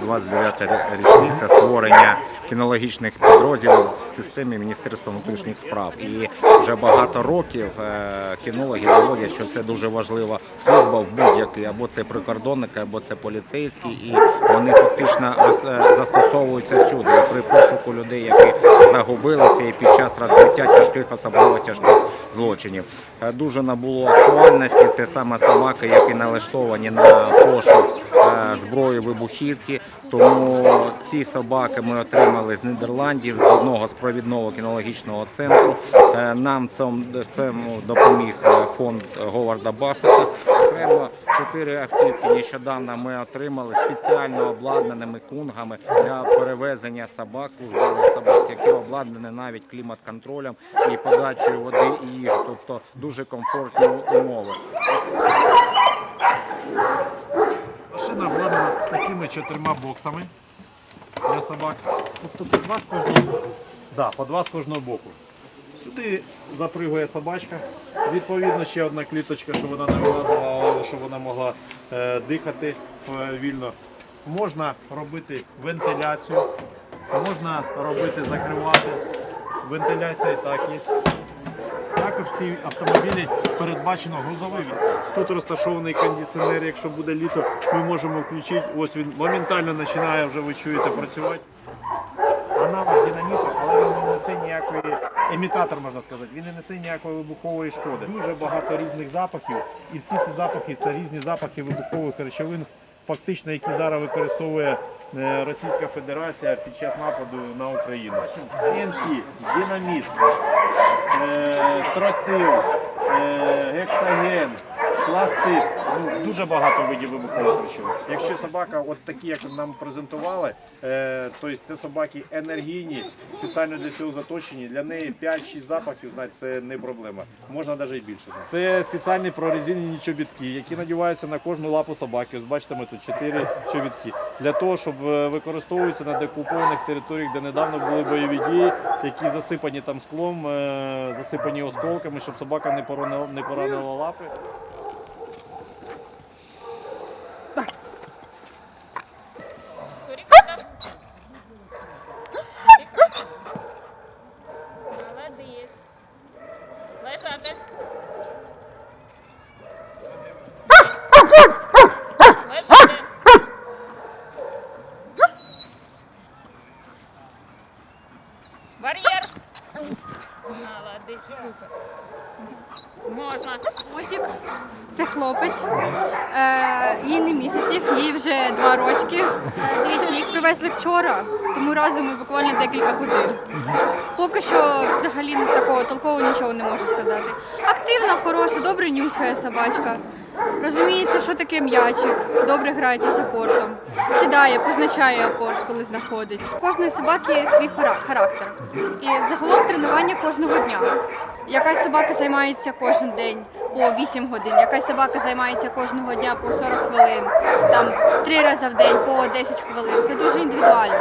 29 річниця створення кінологічних підрозділів в системі Міністерства внутрішніх справ. І вже багато років е, кінологи доводять, що це дуже важлива служба в будь-якій, або це прикордонники, або це поліцейські, і вони фактично е, застосовуються всюди при пошуку людей, які загубилися, і під час розкриття тяжких, особливо тяжких злочинів. Е, Дуже набуло актуальності. Це саме собаки, які налаштовані на пошук зброї вибухівки. Тому ці собаки ми отримали з Нідерландів, з одного з провідного кінологічного центру. Е, Нам цьому допоміг е, фонд Говарда Баффета. Окремо чотири автівки нещодавно ми отримали спеціально обладнаними кунгами для перевезення собак, службових собак, які обладнані навіть клімат-контролем і подачею води і їжі, тобто дуже комфортні умови. Машина обладнана такими чотирма боксами для собак. Тобто по два з кожного, да, по два з кожного боку. Сюди запригує собачка. Відповідно, ще одна кліточка, щоб вона не вилазила, але щоб вона могла е, дихати е, вільно. Можна робити вентиляцію, можна робити закривати. Вентиляція і так є. Також в цій автомобілі передбачено грузовий. Тут розташований кондиціонер, якщо буде літо, ми можемо включити. Ось він моментально починає вже ви чуєте працювати. Аналог динаміту, але він не несе ніякої емітатор, можна сказати. Він не несе ніякої вибухової шкоди. Дуже багато різних запахів, і всі ці запахи це різні запахи вибухових речовин, фактично, які зараз використовує е, Російська Федерація під час нападу на Україну. ТНТ, динаміт, е, тротил, е, гексаген, пластик. Ну, дуже багато видів вибухових речовин. Якщо собака, от такі, як нам презентували, е, тобто це собаки енергійні, спеціально для цього заточені. Для неї 5-6 запахів, знаєте, це не проблема. Можна навіть і більше. Це спеціальні прорезинені чобітки, які надіваються на кожну лапу собаки. Ось бачите, ми тут 4 чобітки. Для того, щоб е, використовуються на деокупованих територіях, де недавно були бойові дії, які засипані там склом, е, засипані осколками, щоб собака не поранила лапи. Супер. Можна. Котик це хлопець. Е, їй не місяців, їй вже два рочки. Дивіться, їх привезли вчора, тому разом ми буквально декілька годин. Поки що взагалі такого толкового нічого не можу сказати. Активна, хороша, добре нюхає собачка. Розуміється, що таке м'ячик, добре грається з апортом. Сідає, позначає апорт, коли знаходить. У кожної собаки є свій характер. І загалом тренування кожного дня. Якась собака займається кожен день по 8 годин, якась собака займається кожного дня по 40 хвилин, там три рази в день по 10 хвилин. Це дуже індивідуально.